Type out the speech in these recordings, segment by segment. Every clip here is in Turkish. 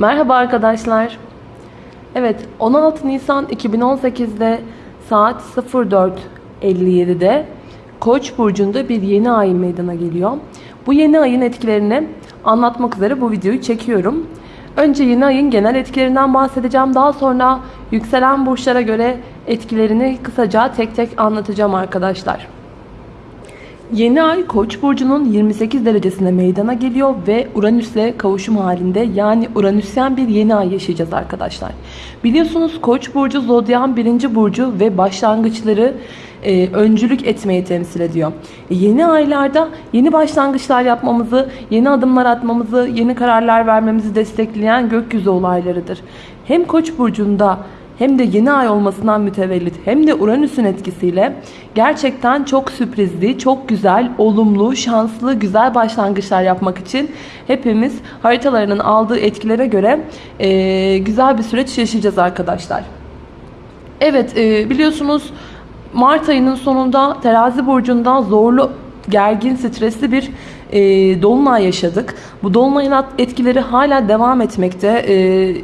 Merhaba arkadaşlar. Evet 16 Nisan 2018'de saat 04.57'de Koç burcunda bir yeni ay meydana geliyor. Bu yeni ayın etkilerini anlatmak üzere bu videoyu çekiyorum. Önce yeni ayın genel etkilerinden bahsedeceğim. Daha sonra yükselen burçlara göre etkilerini kısaca tek tek anlatacağım arkadaşlar. Yeni ay Koç burcunun 28 derecesinde meydana geliyor ve Uranüs'le kavuşum halinde yani Uranüsyen bir yeni ay yaşayacağız arkadaşlar. Biliyorsunuz Koç burcu zodyan birinci burcu ve başlangıçları e, öncülük etmeyi temsil ediyor. E, yeni aylarda yeni başlangıçlar yapmamızı, yeni adımlar atmamızı, yeni kararlar vermemizi destekleyen gökyüzü olaylarıdır. Hem Koç burcunda hem de yeni ay olmasından mütevellit hem de Uranüs'ün etkisiyle gerçekten çok sürprizli, çok güzel, olumlu, şanslı, güzel başlangıçlar yapmak için hepimiz haritalarının aldığı etkilere göre e, güzel bir süreç yaşayacağız arkadaşlar. Evet e, biliyorsunuz Mart ayının sonunda terazi burcunda zorlu gergin, stresli bir e, dolunay yaşadık. Bu dolunayın etkileri hala devam etmekte. E,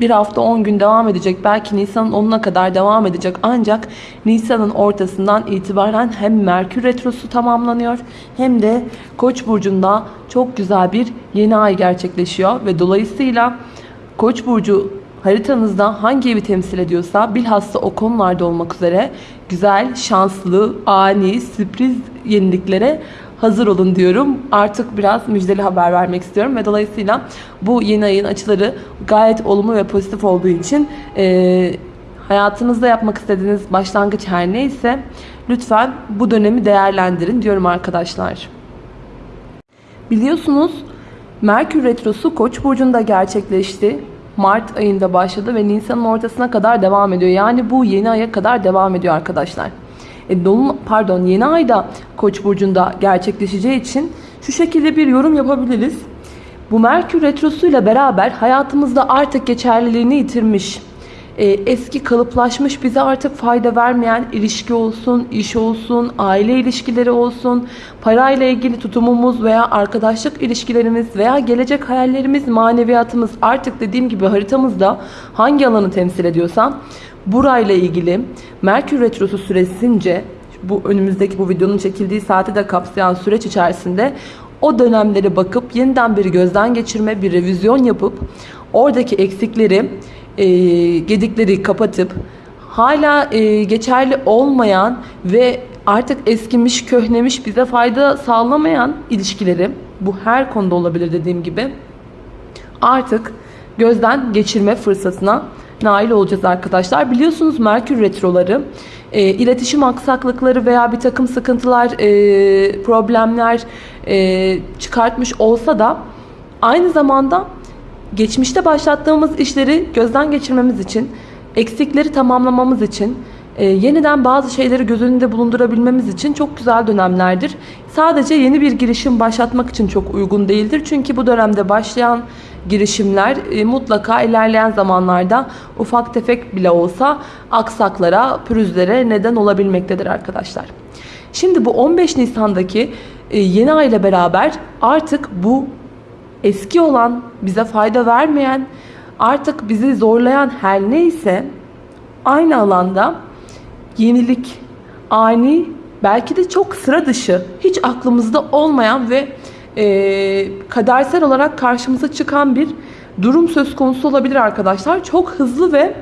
bir hafta 10 gün devam edecek. Belki Nisan'ın 10'una kadar devam edecek. Ancak Nisan'ın ortasından itibaren hem Merkür Retrosu tamamlanıyor hem de Koç burcunda çok güzel bir yeni ay gerçekleşiyor ve dolayısıyla Koç burcu haritanızda hangi evi temsil ediyorsa bilhassa o konularda olmak üzere güzel, şanslı, ani, sürpriz yeniliklere hazır olun diyorum. Artık biraz müjdeli haber vermek istiyorum ve dolayısıyla bu yeni ayın açıları gayet olumlu ve pozitif olduğu için e, hayatınızda yapmak istediğiniz başlangıç her neyse lütfen bu dönemi değerlendirin diyorum arkadaşlar. Biliyorsunuz Merkür Retrosu Koç burcunda gerçekleşti. Mart ayında başladı ve Nisan'ın ortasına kadar devam ediyor. Yani bu yeni aya kadar devam ediyor arkadaşlar. E, dolun, pardon yeni ayda Koç burcunda gerçekleşeceği için şu şekilde bir yorum yapabiliriz. Bu Merkür retrosuyla beraber hayatımızda artık geçerliliğini yitirmiş, e, eski kalıplaşmış bize artık fayda vermeyen ilişki olsun, iş olsun, aile ilişkileri olsun, parayla ilgili tutumumuz veya arkadaşlık ilişkilerimiz veya gelecek hayallerimiz, maneviyatımız artık dediğim gibi haritamızda hangi alanı temsil ediyorsa burayla ilgili Merkür Retrosu süresince bu önümüzdeki bu videonun çekildiği saati de kapsayan süreç içerisinde o dönemlere bakıp yeniden bir gözden geçirme, bir revizyon yapıp oradaki eksikleri, e, gedikleri kapatıp hala e, geçerli olmayan ve artık eskimiş, köhnemiş, bize fayda sağlamayan ilişkileri bu her konuda olabilir dediğim gibi artık gözden geçirme fırsatına nail olacağız arkadaşlar. Biliyorsunuz Merkür retroları e, iletişim aksaklıkları veya bir takım sıkıntılar, e, problemler e, çıkartmış olsa da aynı zamanda geçmişte başlattığımız işleri gözden geçirmemiz için, eksikleri tamamlamamız için, e, yeniden bazı şeyleri göz önünde bulundurabilmemiz için çok güzel dönemlerdir. Sadece yeni bir girişim başlatmak için çok uygun değildir. Çünkü bu dönemde başlayan girişimler e, mutlaka ilerleyen zamanlarda ufak tefek bile olsa aksaklara, pürüzlere neden olabilmektedir arkadaşlar. Şimdi bu 15 Nisan'daki e, yeni ay ile beraber artık bu eski olan, bize fayda vermeyen, artık bizi zorlayan her neyse aynı alanda yenilik, ani, belki de çok sıra dışı, hiç aklımızda olmayan ve e, kadersel olarak karşımıza çıkan bir durum söz konusu olabilir arkadaşlar. Çok hızlı ve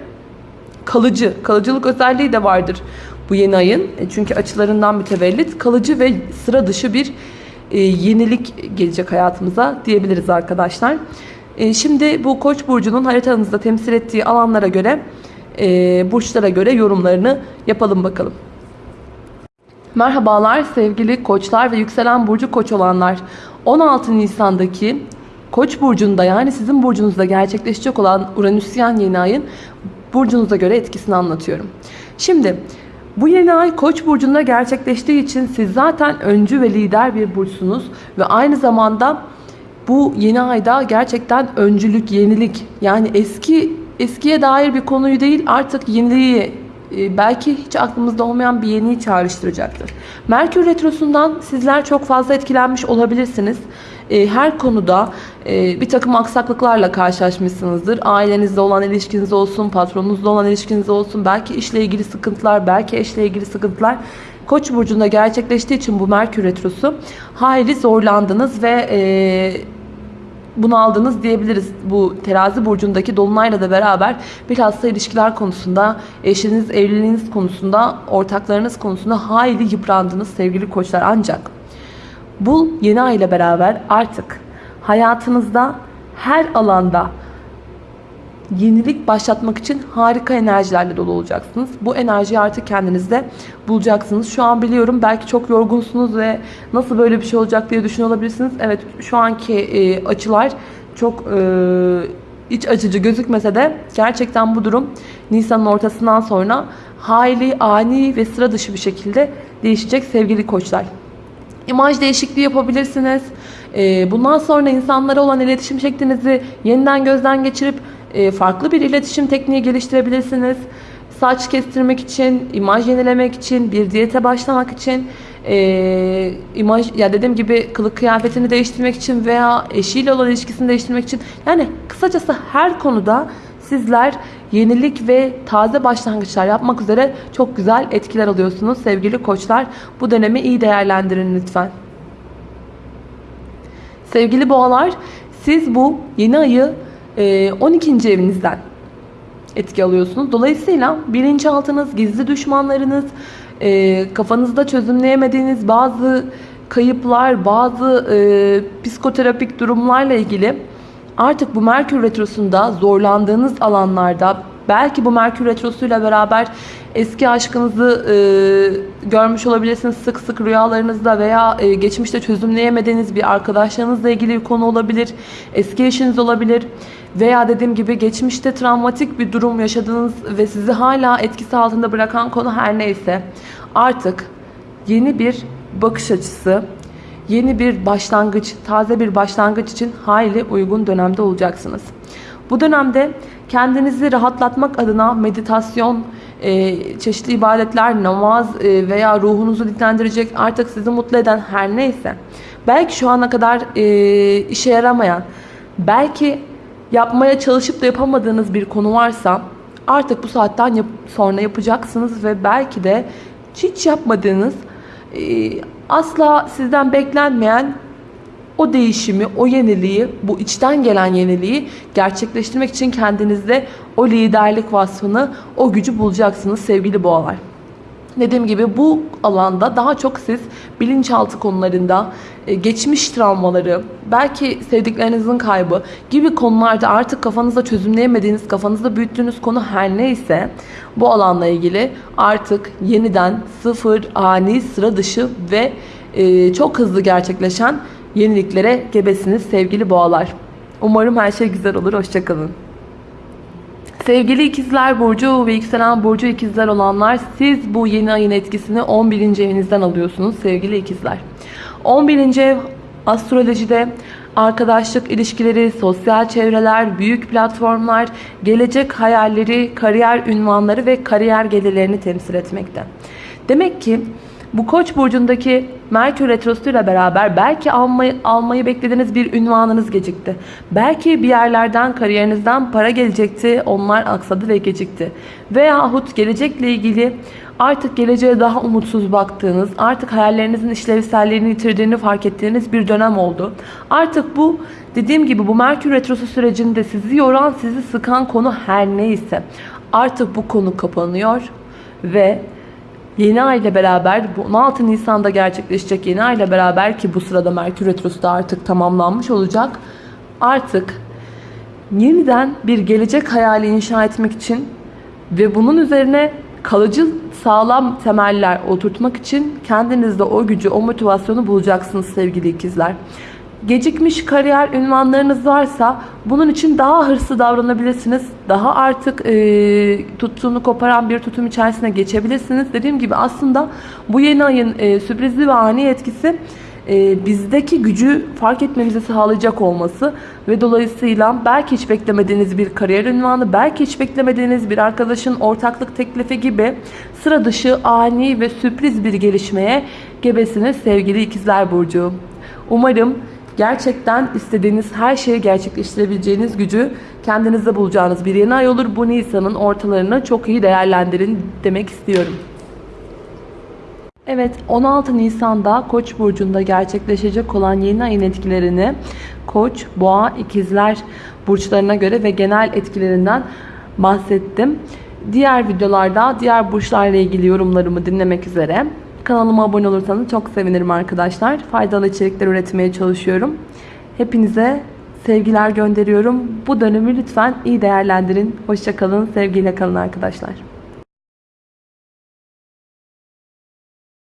kalıcı, kalıcılık özelliği de vardır bu yeni ayın. E, çünkü açılarından mütevellit kalıcı ve sıra dışı bir e, yenilik gelecek hayatımıza diyebiliriz arkadaşlar. E, şimdi bu Koç burcunun haritanızda temsil ettiği alanlara göre, e, burçlara göre yorumlarını yapalım bakalım. Merhabalar sevgili koçlar ve yükselen burcu koç olanlar. 16 Nisan'daki Koç burcunda yani sizin burcunuzda gerçekleşecek olan Uranüsyen yeni ayın burcunuza göre etkisini anlatıyorum. Şimdi bu yeni ay Koç burcunda gerçekleştiği için siz zaten öncü ve lider bir burçsunuz ve aynı zamanda bu yeni ayda gerçekten öncülük, yenilik yani eski eskiye dair bir konuyu değil artık yeniliği e, belki hiç aklımızda olmayan bir yeniyi çağrıştıracaktır. Merkür Retrosu'ndan sizler çok fazla etkilenmiş olabilirsiniz. E, her konuda e, bir takım aksaklıklarla karşılaşmışsınızdır. Ailenizde olan ilişkiniz olsun, patronunuzla olan ilişkiniz olsun, belki işle ilgili sıkıntılar, belki eşle ilgili sıkıntılar. Koç burcunda gerçekleştiği için bu Merkür Retrosu hayli zorlandınız ve bunu aldınız diyebiliriz. Bu terazi burcundaki dolunayla da beraber bilhassa ilişkiler konusunda, eşiniz, evliliğiniz konusunda, ortaklarınız konusunda hayli yıprandınız sevgili koçlar. Ancak bu yeni ay ile beraber artık hayatınızda her alanda yenilik başlatmak için harika enerjilerle dolu olacaksınız. Bu enerjiyi artık kendinizde bulacaksınız. Şu an biliyorum belki çok yorgunsunuz ve nasıl böyle bir şey olacak diye düşünüyor. Evet şu anki e, açılar çok e, iç açıcı gözükmese de gerçekten bu durum Nisan'ın ortasından sonra hayli ani ve sıra dışı bir şekilde değişecek sevgili koçlar. İmaj değişikliği yapabilirsiniz. E, bundan sonra insanlara olan iletişim şeklinizi yeniden gözden geçirip e, farklı bir iletişim tekniği geliştirebilirsiniz. Saç kestirmek için, imaj yenilemek için, bir diyete başlamak için, e, imaj ya dediğim gibi kılık kıyafetini değiştirmek için veya eşiyle olan ilişkisini değiştirmek için yani kısacası her konuda sizler yenilik ve taze başlangıçlar yapmak üzere çok güzel etkiler alıyorsunuz sevgili koçlar. Bu dönemi iyi değerlendirin lütfen. Sevgili boğalar siz bu yeni ayı 12. evinizden etki alıyorsunuz. Dolayısıyla bilinçaltınız, gizli düşmanlarınız, kafanızda çözümleyemediğiniz bazı kayıplar, bazı psikoterapik durumlarla ilgili artık bu Merkür Retrosu'nda zorlandığınız alanlarda belki bu Merkür Retrosu'yla beraber eski aşkınızı e, görmüş olabilirsiniz sık sık rüyalarınızda veya e, geçmişte çözümleyemediğiniz bir arkadaşlarınızla ilgili bir konu olabilir. Eski eşiniz olabilir. Veya dediğim gibi geçmişte travmatik bir durum yaşadığınız ve sizi hala etkisi altında bırakan konu her neyse artık yeni bir bakış açısı, yeni bir başlangıç, taze bir başlangıç için hayli uygun dönemde olacaksınız. Bu dönemde kendinizi rahatlatmak adına meditasyon, e, çeşitli ibadetler, namaz e, veya ruhunuzu dinlendirecek artık sizi mutlu eden her neyse. Belki şu ana kadar e, işe yaramayan, belki yapmaya çalışıp da yapamadığınız bir konu varsa artık bu saatten yap sonra yapacaksınız ve belki de hiç yapmadığınız e, asla sizden beklenmeyen o değişimi, o yeniliği, bu içten gelen yeniliği gerçekleştirmek için kendinizde o liderlik vasfını, o gücü bulacaksınız sevgili boğalar. Dediğim gibi bu alanda daha çok siz bilinçaltı konularında, e, geçmiş travmaları, belki sevdiklerinizin kaybı gibi konularda artık kafanızda çözümleyemediğiniz, kafanızda büyüttüğünüz konu her neyse bu alanla ilgili artık yeniden sıfır, ani, sıra dışı ve e, çok hızlı gerçekleşen yeniliklere gebesiniz sevgili boğalar. Umarım her şey güzel olur. Hoşçakalın. Sevgili ikizler burcu ve yükselen burcu ikizler olanlar siz bu yeni ayın etkisini 11. evinizden alıyorsunuz sevgili ikizler. 11. ev astrolojide arkadaşlık ilişkileri, sosyal çevreler, büyük platformlar, gelecek hayalleri, kariyer ünvanları ve kariyer gelirlerini temsil etmekte. Demek ki bu Koç burcundaki Merkür retrosuyla beraber belki almayı, almayı beklediğiniz bir ünvanınız gecikti. Belki bir yerlerden, kariyerinizden para gelecekti. Onlar aksadı ve gecikti. Veyahut gelecekle ilgili artık geleceğe daha umutsuz baktığınız, artık hayallerinizin işlevselliğini yitirdiğini fark ettiğiniz bir dönem oldu. Artık bu dediğim gibi bu Merkür retrosu sürecinde sizi yoran, sizi sıkan konu her neyse artık bu konu kapanıyor ve Yeni ay ile beraber bu 16 Nisan'da gerçekleşecek yeni ay ile beraber ki bu sırada Merkür Retrosu da artık tamamlanmış olacak. Artık yeniden bir gelecek hayali inşa etmek için ve bunun üzerine kalıcı sağlam temeller oturtmak için kendinizde o gücü, o motivasyonu bulacaksınız sevgili ikizler gecikmiş kariyer ünvanlarınız varsa bunun için daha hırslı davranabilirsiniz. Daha artık e, tuttuğunu koparan bir tutum içerisine geçebilirsiniz. Dediğim gibi aslında bu yeni ayın e, sürprizli ve ani etkisi e, bizdeki gücü fark etmemizi sağlayacak olması ve dolayısıyla belki hiç beklemediğiniz bir kariyer ünvanı, belki hiç beklemediğiniz bir arkadaşın ortaklık teklifi gibi sıra dışı ani ve sürpriz bir gelişmeye gebesiniz sevgili ikizler burcu. Umarım gerçekten istediğiniz her şeyi gerçekleştirebileceğiniz gücü kendinizde bulacağınız bir yeni ay olur. Bu Nisan'ın ortalarını çok iyi değerlendirin demek istiyorum. Evet 16 Nisan'da Koç burcunda gerçekleşecek olan yeni ayın etkilerini Koç, Boğa, İkizler burçlarına göre ve genel etkilerinden bahsettim. Diğer videolarda diğer burçlarla ilgili yorumlarımı dinlemek üzere kanalıma abone olursanız çok sevinirim arkadaşlar. Faydalı içerikler üretmeye çalışıyorum. Hepinize sevgiler gönderiyorum. Bu dönemi lütfen iyi değerlendirin. Hoşçakalın, sevgiyle kalın arkadaşlar.